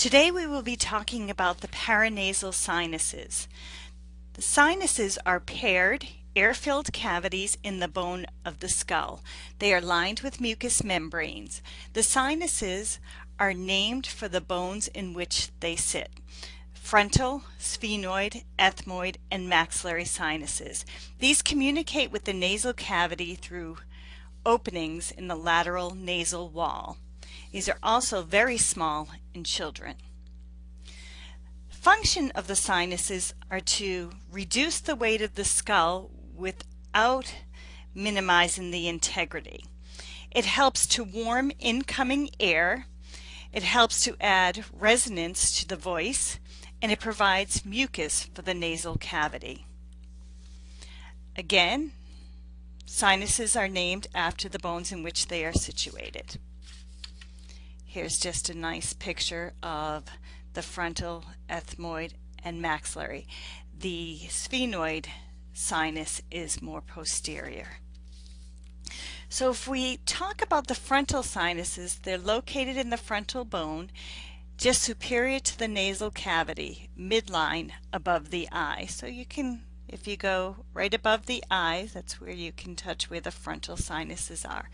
Today we will be talking about the paranasal sinuses. The sinuses are paired, air-filled cavities in the bone of the skull. They are lined with mucous membranes. The sinuses are named for the bones in which they sit. Frontal, sphenoid, ethmoid, and maxillary sinuses. These communicate with the nasal cavity through openings in the lateral nasal wall. These are also very small in children. Function of the sinuses are to reduce the weight of the skull without minimizing the integrity. It helps to warm incoming air, it helps to add resonance to the voice, and it provides mucus for the nasal cavity. Again, sinuses are named after the bones in which they are situated. Here's just a nice picture of the frontal, ethmoid, and maxillary. The sphenoid sinus is more posterior. So if we talk about the frontal sinuses, they're located in the frontal bone, just superior to the nasal cavity, midline above the eye. So you can, if you go right above the eye, that's where you can touch where the frontal sinuses are.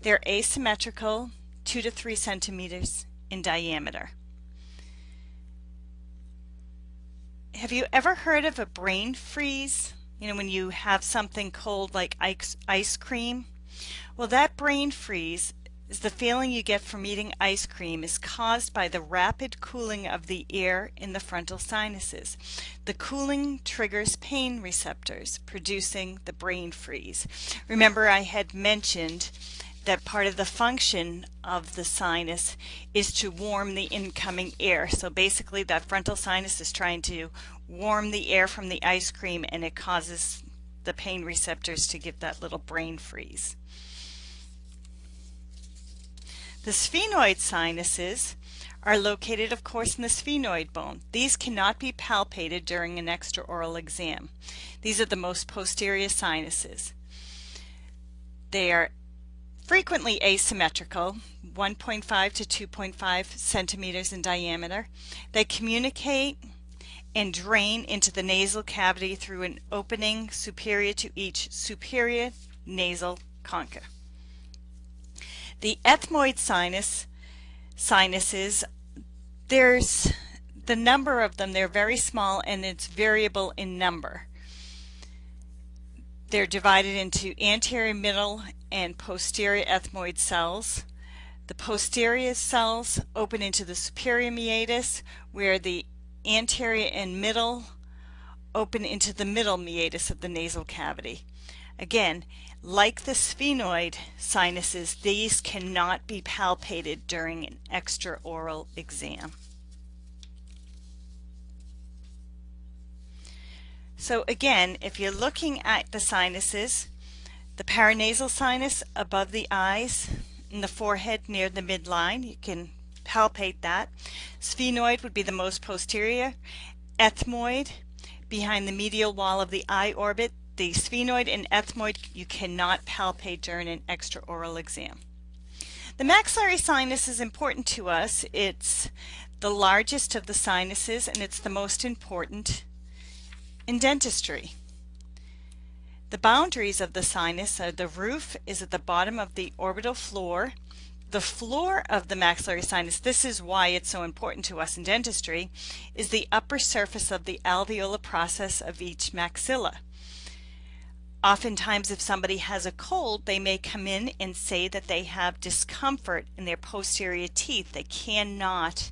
They're asymmetrical, two to three centimeters in diameter. Have you ever heard of a brain freeze? You know, when you have something cold like ice, ice cream? Well, that brain freeze is the feeling you get from eating ice cream is caused by the rapid cooling of the air in the frontal sinuses. The cooling triggers pain receptors, producing the brain freeze. Remember I had mentioned that part of the function of the sinus is to warm the incoming air. So basically that frontal sinus is trying to warm the air from the ice cream and it causes the pain receptors to give that little brain freeze. The sphenoid sinuses are located of course in the sphenoid bone. These cannot be palpated during an extraoral exam. These are the most posterior sinuses. They are frequently asymmetrical, 1.5 to 2.5 centimeters in diameter. They communicate and drain into the nasal cavity through an opening superior to each superior nasal concha. The ethmoid sinus sinuses, there's the number of them, they're very small and it's variable in number. They're divided into anterior, middle, and posterior ethmoid cells. The posterior cells open into the superior meatus where the anterior and middle open into the middle meatus of the nasal cavity. Again, like the sphenoid sinuses, these cannot be palpated during an extraoral exam. So again, if you're looking at the sinuses, the paranasal sinus above the eyes in the forehead near the midline. You can palpate that. Sphenoid would be the most posterior. Ethmoid behind the medial wall of the eye orbit. The sphenoid and ethmoid you cannot palpate during an extraoral exam. The maxillary sinus is important to us. It's the largest of the sinuses and it's the most important in dentistry. The boundaries of the sinus are the roof is at the bottom of the orbital floor. The floor of the maxillary sinus, this is why it's so important to us in dentistry, is the upper surface of the alveolar process of each maxilla. Oftentimes if somebody has a cold, they may come in and say that they have discomfort in their posterior teeth. They cannot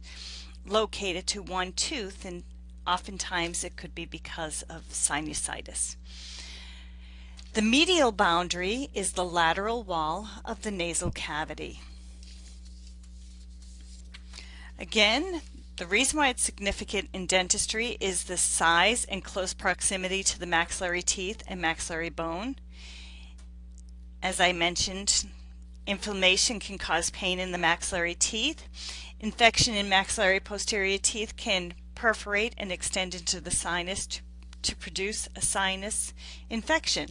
locate it to one tooth and oftentimes it could be because of sinusitis. The medial boundary is the lateral wall of the nasal cavity. Again, the reason why it's significant in dentistry is the size and close proximity to the maxillary teeth and maxillary bone. As I mentioned, inflammation can cause pain in the maxillary teeth. Infection in maxillary posterior teeth can perforate and extend into the sinus to, produce a sinus infection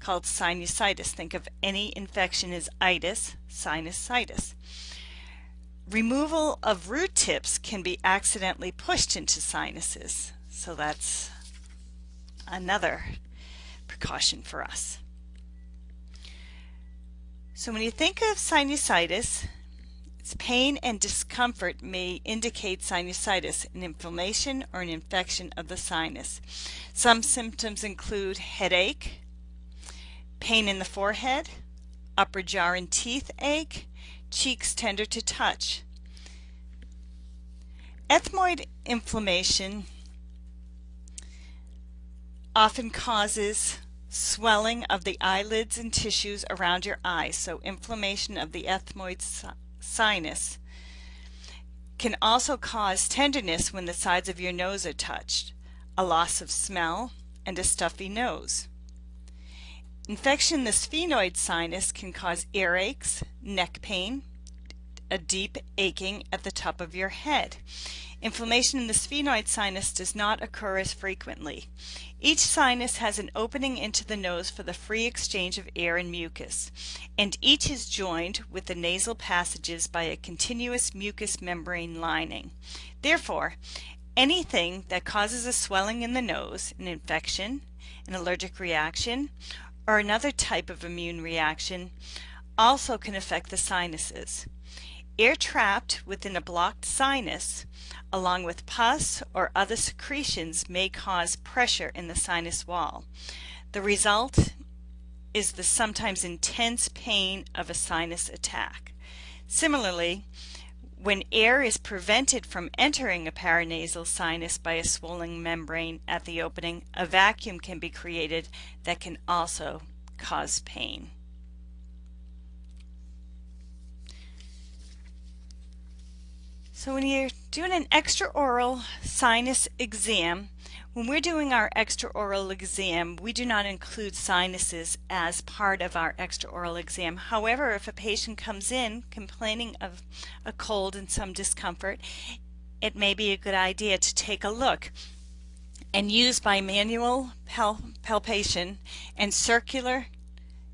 called sinusitis. Think of any infection as itis, sinusitis. removal of root tips can be accidentally pushed into sinuses. So that's another precaution for us. So when you think of sinusitis, pain and discomfort may indicate sinusitis, an inflammation or an infection of the sinus. Some symptoms include headache, pain in the forehead, upper jaw and teeth ache, cheeks tender to touch. Ethmoid inflammation often causes swelling of the eyelids and tissues around your eyes, so inflammation of the ethmoid sinus can also cause tenderness when the sides of your nose are touched, a loss of smell, and a stuffy nose. Infection in the sphenoid sinus can cause earaches, neck pain, a deep aching at the top of your head. Inflammation in the sphenoid sinus does not occur as frequently. Each sinus has an opening into the nose for the free exchange of air and mucus, and each is joined with the nasal passages by a continuous mucous membrane lining. Therefore, anything that causes a swelling in the nose, an infection, an allergic reaction, or another type of immune reaction also can affect the sinuses. Air trapped within a blocked sinus, along with pus or other secretions, may cause pressure in the sinus wall. The result is the sometimes intense pain of a sinus attack. Similarly, when air is prevented from entering a paranasal sinus by a swollen membrane at the opening, a vacuum can be created that can also cause pain. So when you're doing an extraoral sinus exam, when we're doing our extraoral exam, we do not include sinuses as part of our extraoral exam. However, if a patient comes in complaining of a cold and some discomfort, it may be a good idea to take a look and use bimanual pal palpation and circular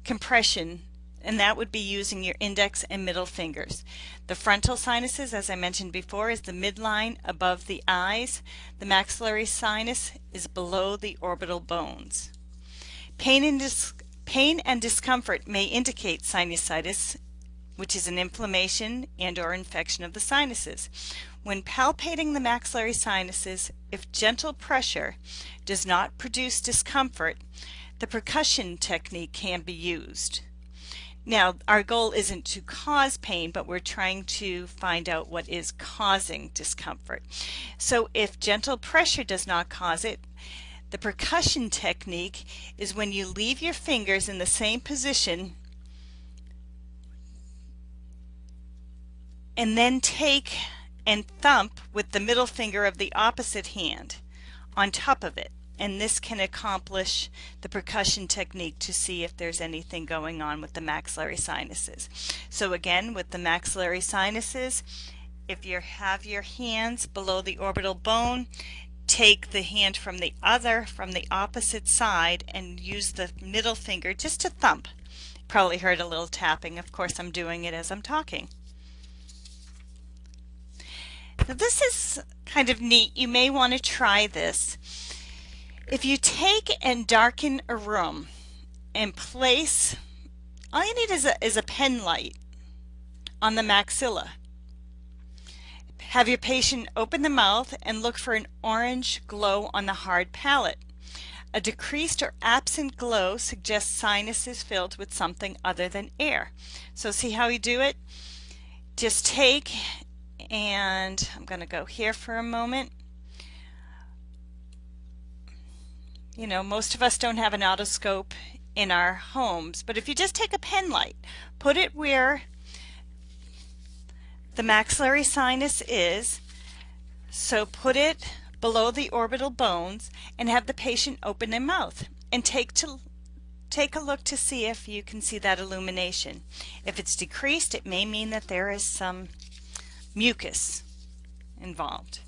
compression and that would be using your index and middle fingers. The frontal sinuses, as I mentioned before, is the midline above the eyes. The maxillary sinus is below the orbital bones. Pain and, pain and discomfort may indicate sinusitis, which is an inflammation and or infection of the sinuses. When palpating the maxillary sinuses, if gentle pressure does not produce discomfort, the percussion technique can be used. Now, our goal isn't to cause pain, but we're trying to find out what is causing discomfort. So if gentle pressure does not cause it, the percussion technique is when you leave your fingers in the same position and then take and thump with the middle finger of the opposite hand on top of it and this can accomplish the percussion technique to see if there's anything going on with the maxillary sinuses. So again, with the maxillary sinuses, if you have your hands below the orbital bone, take the hand from the other, from the opposite side, and use the middle finger just to thump. Probably heard a little tapping. Of course, I'm doing it as I'm talking. Now this is kind of neat. You may want to try this. If you take and darken a room and place, all you need is a, is a pen light on the maxilla. Have your patient open the mouth and look for an orange glow on the hard palate. A decreased or absent glow suggests sinus is filled with something other than air. So see how you do it? Just take and I'm going to go here for a moment you know, most of us don't have an otoscope in our homes, but if you just take a pen light, put it where the maxillary sinus is, so put it below the orbital bones and have the patient open their mouth and take to take a look to see if you can see that illumination. If it's decreased, it may mean that there is some mucus involved.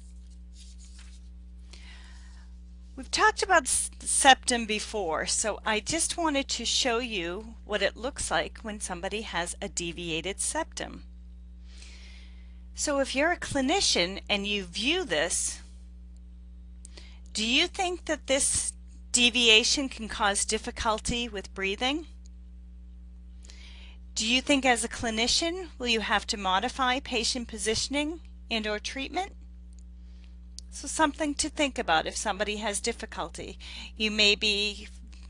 We've talked about septum before, so I just wanted to show you what it looks like when somebody has a deviated septum. So if you're a clinician and you view this, do you think that this deviation can cause difficulty with breathing? Do you think as a clinician will you have to modify patient positioning and or treatment? So something to think about if somebody has difficulty. You may be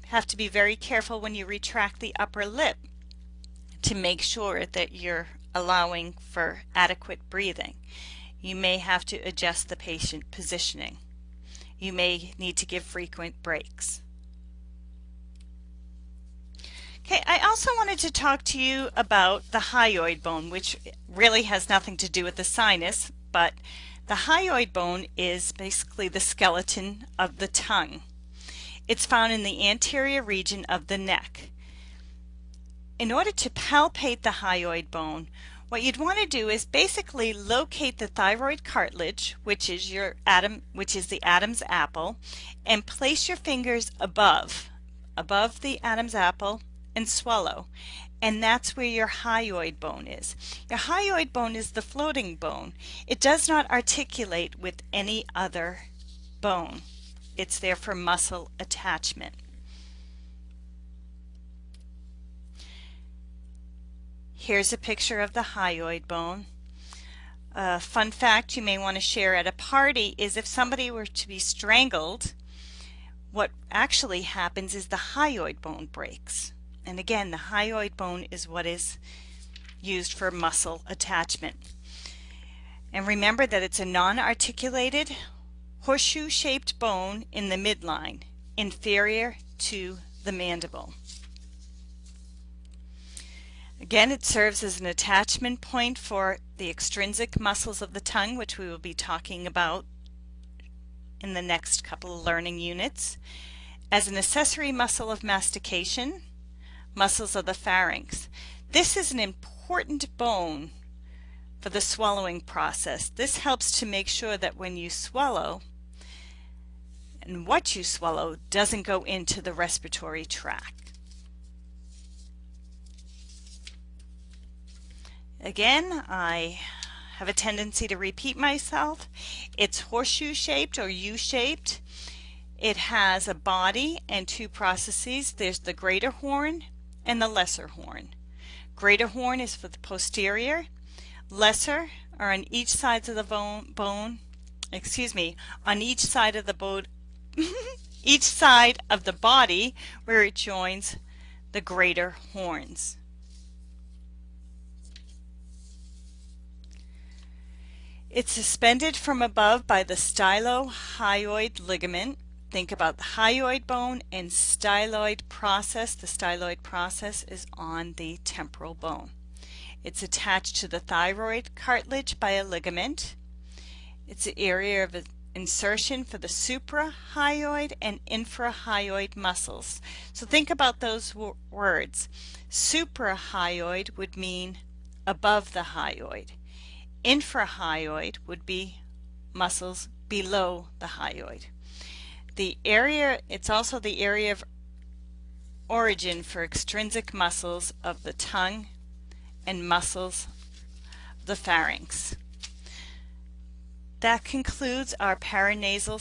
have to be very careful when you retract the upper lip to make sure that you're allowing for adequate breathing. You may have to adjust the patient positioning. You may need to give frequent breaks. Okay, I also wanted to talk to you about the hyoid bone, which really has nothing to do with the sinus, but the hyoid bone is basically the skeleton of the tongue. It's found in the anterior region of the neck. In order to palpate the hyoid bone, what you'd want to do is basically locate the thyroid cartilage, which is your Adam, which is the Adam's apple, and place your fingers above, above the Adam's apple and swallow. And that's where your hyoid bone is. Your hyoid bone is the floating bone. It does not articulate with any other bone. It's there for muscle attachment. Here's a picture of the hyoid bone. A fun fact you may want to share at a party is if somebody were to be strangled, what actually happens is the hyoid bone breaks. And again, the hyoid bone is what is used for muscle attachment. And remember that it's a non-articulated horseshoe-shaped bone in the midline, inferior to the mandible. Again, it serves as an attachment point for the extrinsic muscles of the tongue, which we will be talking about in the next couple of learning units, as an accessory muscle of mastication, muscles of the pharynx. This is an important bone for the swallowing process. This helps to make sure that when you swallow and what you swallow doesn't go into the respiratory tract. Again, I have a tendency to repeat myself. It's horseshoe shaped or U-shaped. It has a body and two processes. There's the greater horn and the lesser horn. Greater horn is for the posterior. Lesser are on each side of the bone, bone excuse me, on each side of the bone, each side of the body where it joins the greater horns. It's suspended from above by the stylohyoid ligament think about the hyoid bone and styloid process. The styloid process is on the temporal bone. It's attached to the thyroid cartilage by a ligament. It's the area of insertion for the suprahyoid and infrahyoid muscles. So think about those words. Suprahyoid would mean above the hyoid. Infrahyoid would be muscles below the hyoid the area, it's also the area of origin for extrinsic muscles of the tongue and muscles of the pharynx. That concludes our paranasal